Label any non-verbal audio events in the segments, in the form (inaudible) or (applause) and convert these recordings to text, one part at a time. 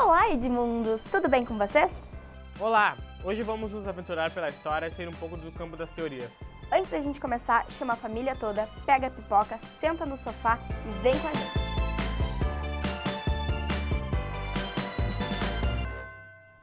Olá, Edmundos! Tudo bem com vocês? Olá! Hoje vamos nos aventurar pela história e sair um pouco do campo das teorias. Antes da gente começar, chama a família toda, pega a pipoca, senta no sofá e vem com a gente!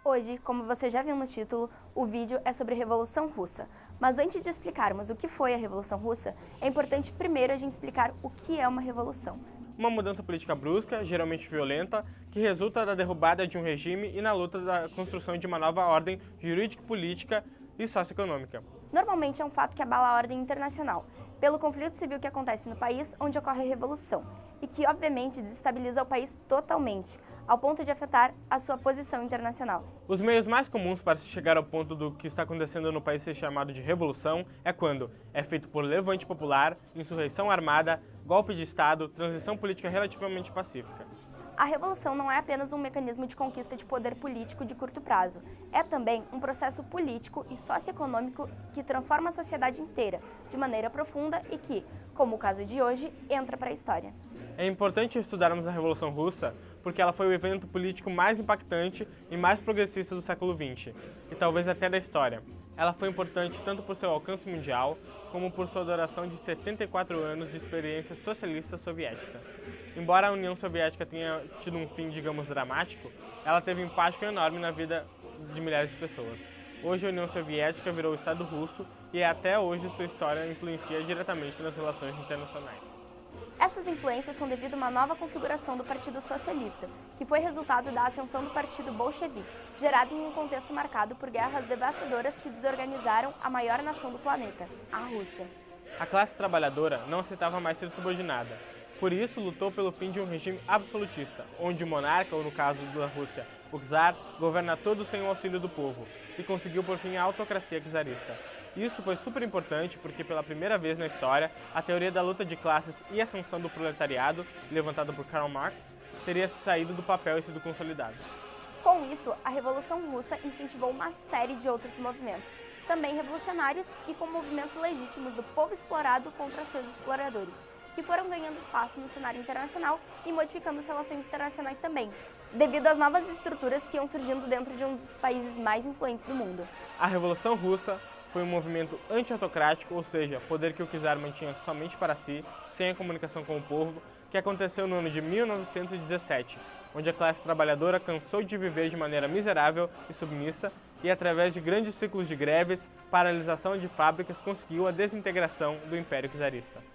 Hoje, como você já viu no título, o vídeo é sobre a Revolução Russa. Mas antes de explicarmos o que foi a Revolução Russa, é importante primeiro a gente explicar o que é uma revolução. Uma mudança política brusca, geralmente violenta, que resulta da derrubada de um regime e na luta da construção de uma nova ordem jurídico-política e socioeconômica. Normalmente é um fato que abala a ordem internacional, pelo conflito civil que acontece no país onde ocorre a revolução, e que obviamente desestabiliza o país totalmente, ao ponto de afetar a sua posição internacional. Os meios mais comuns para se chegar ao ponto do que está acontecendo no país ser chamado de revolução é quando é feito por levante popular, insurreição armada, golpe de Estado, transição política relativamente pacífica. A revolução não é apenas um mecanismo de conquista de poder político de curto prazo. É também um processo político e socioeconômico que transforma a sociedade inteira, de maneira profunda e que, como o caso de hoje, entra para a história. É importante estudarmos a Revolução Russa porque ela foi o evento político mais impactante e mais progressista do século XX, e talvez até da história. Ela foi importante tanto por seu alcance mundial, como por sua duração de 74 anos de experiência socialista soviética. Embora a União Soviética tenha tido um fim, digamos, dramático, ela teve um impacto enorme na vida de milhares de pessoas. Hoje a União Soviética virou o Estado russo e até hoje sua história influencia diretamente nas relações internacionais. Essas influências são devido a uma nova configuração do Partido Socialista, que foi resultado da ascensão do Partido Bolchevique, gerada em um contexto marcado por guerras devastadoras que desorganizaram a maior nação do planeta, a Rússia. A classe trabalhadora não aceitava mais ser subordinada. Por isso, lutou pelo fim de um regime absolutista, onde o monarca, ou no caso da Rússia, o czar, governa todo sem o auxílio do povo, e conseguiu por fim a autocracia czarista. Isso foi super importante porque pela primeira vez na história, a teoria da luta de classes e ascensão do proletariado, levantada por Karl Marx, teria saído do papel e sido consolidada. Com isso, a Revolução Russa incentivou uma série de outros movimentos, também revolucionários e com movimentos legítimos do povo explorado contra seus exploradores, que foram ganhando espaço no cenário internacional e modificando as relações internacionais também, devido às novas estruturas que iam surgindo dentro de um dos países mais influentes do mundo. A Revolução Russa foi um movimento anti-autocrático, ou seja, poder que o czar mantinha somente para si, sem a comunicação com o povo, que aconteceu no ano de 1917, onde a classe trabalhadora cansou de viver de maneira miserável e submissa e, através de grandes ciclos de greves, paralisação de fábricas, conseguiu a desintegração do Império Czarista.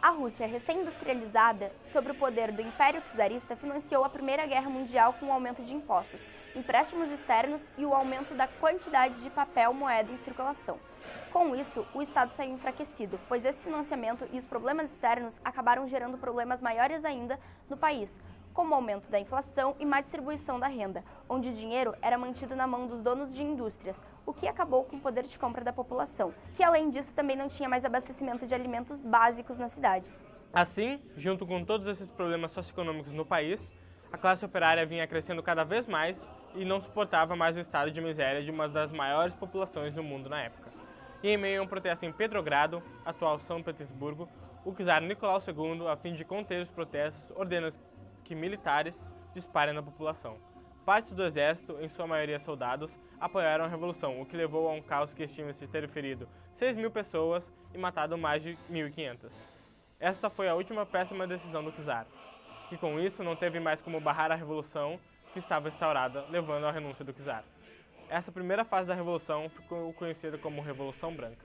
A Rússia, recém-industrializada, sob o poder do Império Czarista, financiou a Primeira Guerra Mundial com o aumento de impostos, empréstimos externos e o aumento da quantidade de papel moeda em circulação. Com isso, o Estado saiu enfraquecido, pois esse financiamento e os problemas externos acabaram gerando problemas maiores ainda no país, como o aumento da inflação e má distribuição da renda, onde o dinheiro era mantido na mão dos donos de indústrias, o que acabou com o poder de compra da população, que além disso também não tinha mais abastecimento de alimentos básicos nas cidades. Assim, junto com todos esses problemas socioeconômicos no país, a classe operária vinha crescendo cada vez mais e não suportava mais o estado de miséria de uma das maiores populações do mundo na época. E em meio a um protesto em Petrogrado, atual São Petersburgo, o czar Nicolau II, a fim de conter os protestos, ordena que militares disparem na população. Partes do exército, em sua maioria soldados, apoiaram a revolução, o que levou a um caos que estima-se ter ferido 6 mil pessoas e matado mais de 1.500. Esta foi a última péssima decisão do czar, que com isso não teve mais como barrar a revolução que estava instaurada, levando à renúncia do czar. Essa primeira fase da revolução ficou conhecida como Revolução Branca.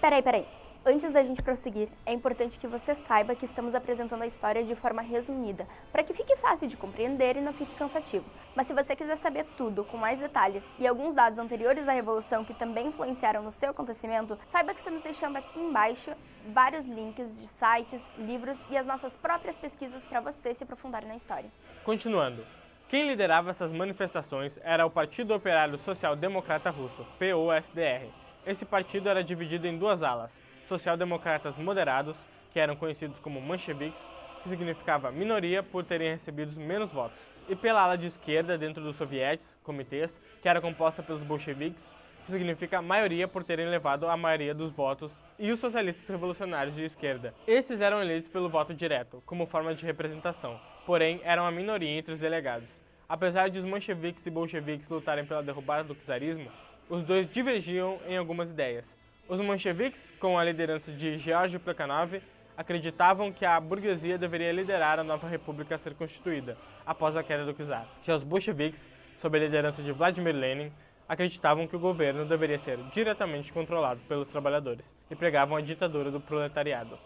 Peraí, peraí. Antes da gente prosseguir, é importante que você saiba que estamos apresentando a história de forma resumida, para que fique fácil de compreender e não fique cansativo. Mas se você quiser saber tudo, com mais detalhes e alguns dados anteriores da Revolução que também influenciaram no seu acontecimento, saiba que estamos deixando aqui embaixo vários links de sites, livros e as nossas próprias pesquisas para você se aprofundar na história. Continuando, quem liderava essas manifestações era o Partido Operário Social Democrata Russo, POSDR. Esse partido era dividido em duas alas, social-democratas moderados, que eram conhecidos como mancheviques, que significava minoria por terem recebido menos votos, e pela ala de esquerda dentro dos sovietes, comitês, que era composta pelos bolcheviques, que significa maioria por terem levado a maioria dos votos, e os socialistas revolucionários de esquerda. Esses eram eleitos pelo voto direto, como forma de representação, porém eram a minoria entre os delegados. Apesar de os mancheviques e bolcheviques lutarem pela derrubada do czarismo, os dois divergiam em algumas ideias. Os mancheviques, com a liderança de Georgy Plekhanov, acreditavam que a burguesia deveria liderar a nova república a ser constituída, após a queda do czar. Já os bolcheviques, sob a liderança de Vladimir Lenin, acreditavam que o governo deveria ser diretamente controlado pelos trabalhadores e pregavam a ditadura do proletariado,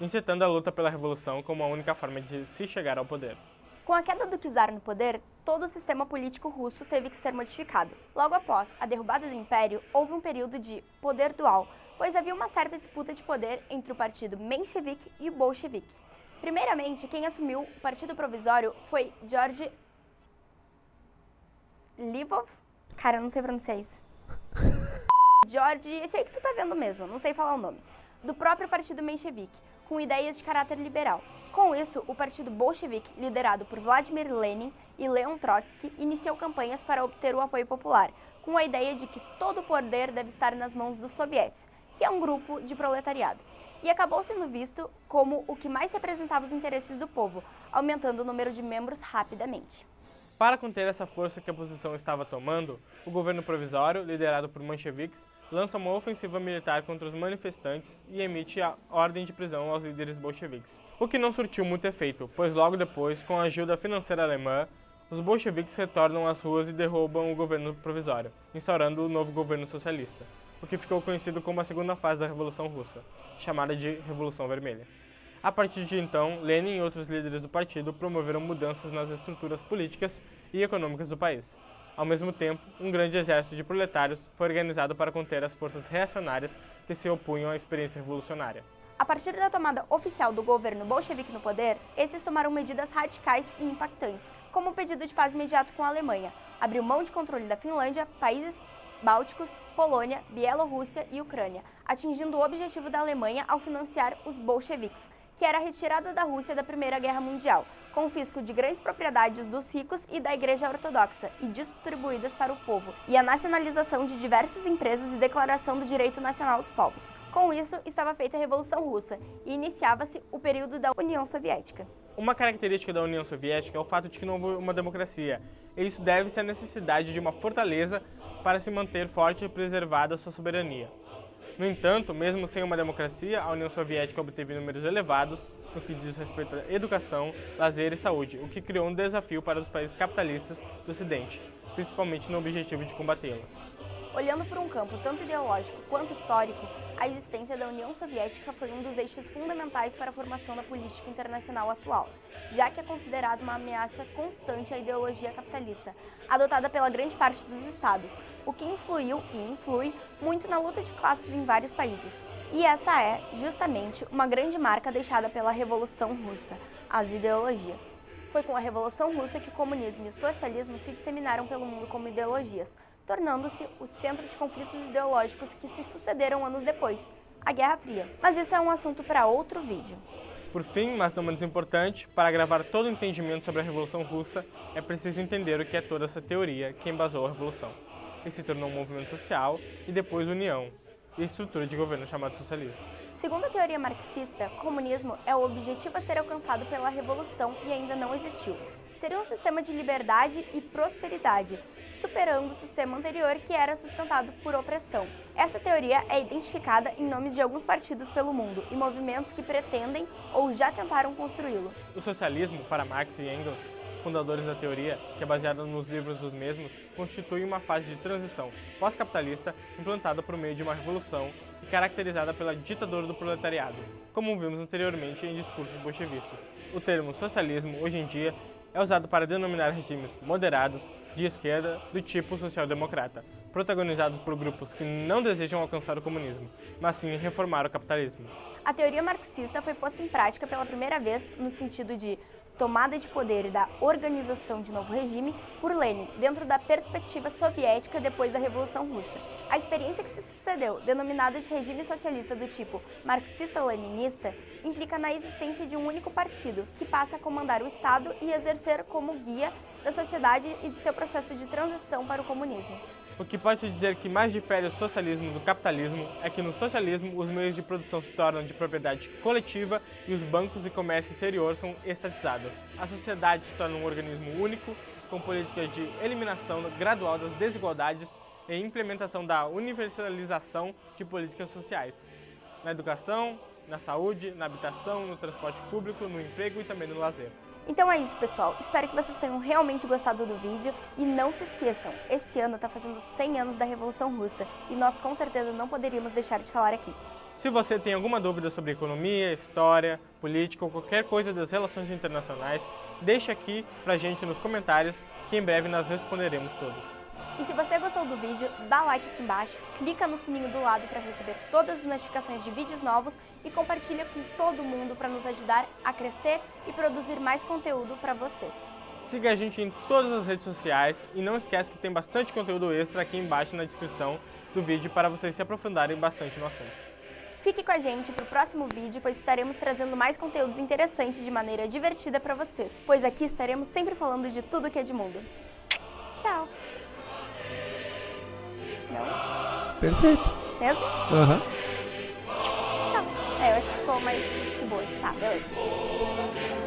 incitando a luta pela revolução como a única forma de se chegar ao poder. Com a queda do czar no poder, todo o sistema político russo teve que ser modificado. Logo após a derrubada do império, houve um período de poder dual, pois havia uma certa disputa de poder entre o partido menchevique e o bolchevique. Primeiramente, quem assumiu o partido provisório foi George Livov. Cara, eu não sei pronunciar isso. (laughs) George, esse aí que tu tá vendo mesmo, não sei falar o nome. Do próprio partido menchevique, com ideias de caráter liberal. Com isso, o partido bolchevique, liderado por Vladimir Lenin e Leon Trotsky, iniciou campanhas para obter o apoio popular, com a ideia de que todo o poder deve estar nas mãos dos sovietes, que é um grupo de proletariado. E acabou sendo visto como o que mais representava os interesses do povo, aumentando o número de membros rapidamente. Para conter essa força que a oposição estava tomando, o governo provisório, liderado por mancheviques, lança uma ofensiva militar contra os manifestantes e emite a ordem de prisão aos líderes bolcheviques. O que não surtiu muito efeito, pois logo depois, com a ajuda financeira alemã, os bolcheviques retornam às ruas e derrubam o governo provisório, instaurando o novo governo socialista, o que ficou conhecido como a segunda fase da Revolução Russa, chamada de Revolução Vermelha. A partir de então, Lenin e outros líderes do partido promoveram mudanças nas estruturas políticas e econômicas do país, ao mesmo tempo, um grande exército de proletários foi organizado para conter as forças reacionárias que se opunham à experiência revolucionária. A partir da tomada oficial do governo bolchevique no poder, esses tomaram medidas radicais e impactantes, como o pedido de paz imediato com a Alemanha, abriu mão de controle da Finlândia, países bálticos, Polônia, Bielorrússia e Ucrânia, atingindo o objetivo da Alemanha ao financiar os bolcheviques, que era a retirada da Rússia da Primeira Guerra Mundial, confisco de grandes propriedades dos ricos e da Igreja Ortodoxa e distribuídas para o povo, e a nacionalização de diversas empresas e declaração do direito nacional dos povos. Com isso, estava feita a Revolução Russa e iniciava-se o período da União Soviética. Uma característica da União Soviética é o fato de que não houve uma democracia, e isso deve-se à necessidade de uma fortaleza para se manter forte e preservada sua soberania. No entanto, mesmo sem uma democracia, a União Soviética obteve números elevados no que diz respeito à educação, lazer e saúde, o que criou um desafio para os países capitalistas do Ocidente, principalmente no objetivo de combatê-la. Olhando por um campo tanto ideológico quanto histórico, a existência da União Soviética foi um dos eixos fundamentais para a formação da política internacional atual, já que é considerado uma ameaça constante à ideologia capitalista, adotada pela grande parte dos estados, o que influiu e influi muito na luta de classes em vários países. E essa é, justamente, uma grande marca deixada pela Revolução Russa, as ideologias. Foi com a Revolução Russa que o comunismo e o socialismo se disseminaram pelo mundo como ideologias, tornando-se o centro de conflitos ideológicos que se sucederam anos depois, a Guerra Fria. Mas isso é um assunto para outro vídeo. Por fim, mas não menos importante, para gravar todo o entendimento sobre a Revolução Russa, é preciso entender o que é toda essa teoria que embasou a Revolução, que se tornou um movimento social e depois união, e estrutura de governo chamado socialismo. Segundo a teoria marxista, comunismo é o objetivo a ser alcançado pela revolução e ainda não existiu. Seria um sistema de liberdade e prosperidade, superando o sistema anterior que era sustentado por opressão. Essa teoria é identificada em nomes de alguns partidos pelo mundo e movimentos que pretendem ou já tentaram construí-lo. O socialismo, para Marx e Engels, fundadores da teoria, que é baseada nos livros dos mesmos, constitui uma fase de transição pós-capitalista implantada por meio de uma revolução e caracterizada pela ditadura do proletariado, como vimos anteriormente em discursos bolchevistas. O termo socialismo, hoje em dia, é usado para denominar regimes moderados, de esquerda, do tipo social-democrata, protagonizados por grupos que não desejam alcançar o comunismo, mas sim reformar o capitalismo. A teoria marxista foi posta em prática pela primeira vez no sentido de tomada de poder e da organização de novo regime por Lenin, dentro da perspectiva soviética depois da Revolução Russa. A experiência que se sucedeu, denominada de regime socialista do tipo marxista-leninista, implica na existência de um único partido, que passa a comandar o Estado e exercer como guia da sociedade e de seu processo de transição para o comunismo. O que pode-se dizer que mais difere o socialismo do capitalismo é que no socialismo os meios de produção se tornam de propriedade coletiva e os bancos e comércio exterior são estatizados. A sociedade se torna um organismo único com políticas de eliminação gradual das desigualdades e implementação da universalização de políticas sociais, na educação, na saúde, na habitação, no transporte público, no emprego e também no lazer. Então é isso, pessoal. Espero que vocês tenham realmente gostado do vídeo e não se esqueçam, esse ano está fazendo 100 anos da Revolução Russa e nós com certeza não poderíamos deixar de falar aqui. Se você tem alguma dúvida sobre economia, história, política ou qualquer coisa das relações internacionais, deixe aqui pra gente nos comentários que em breve nós responderemos todos. E se você gostou do vídeo, dá like aqui embaixo, clica no sininho do lado para receber todas as notificações de vídeos novos e compartilha com todo mundo para nos ajudar a crescer e produzir mais conteúdo para vocês. Siga a gente em todas as redes sociais e não esquece que tem bastante conteúdo extra aqui embaixo na descrição do vídeo para vocês se aprofundarem bastante no assunto. Fique com a gente para o próximo vídeo, pois estaremos trazendo mais conteúdos interessantes de maneira divertida para vocês, pois aqui estaremos sempre falando de tudo que é de mundo. Tchau! Não? Perfeito. Mesmo? Aham. Uhum. Tchau. É, eu acho que ficou mais de boa. Tá, beleza.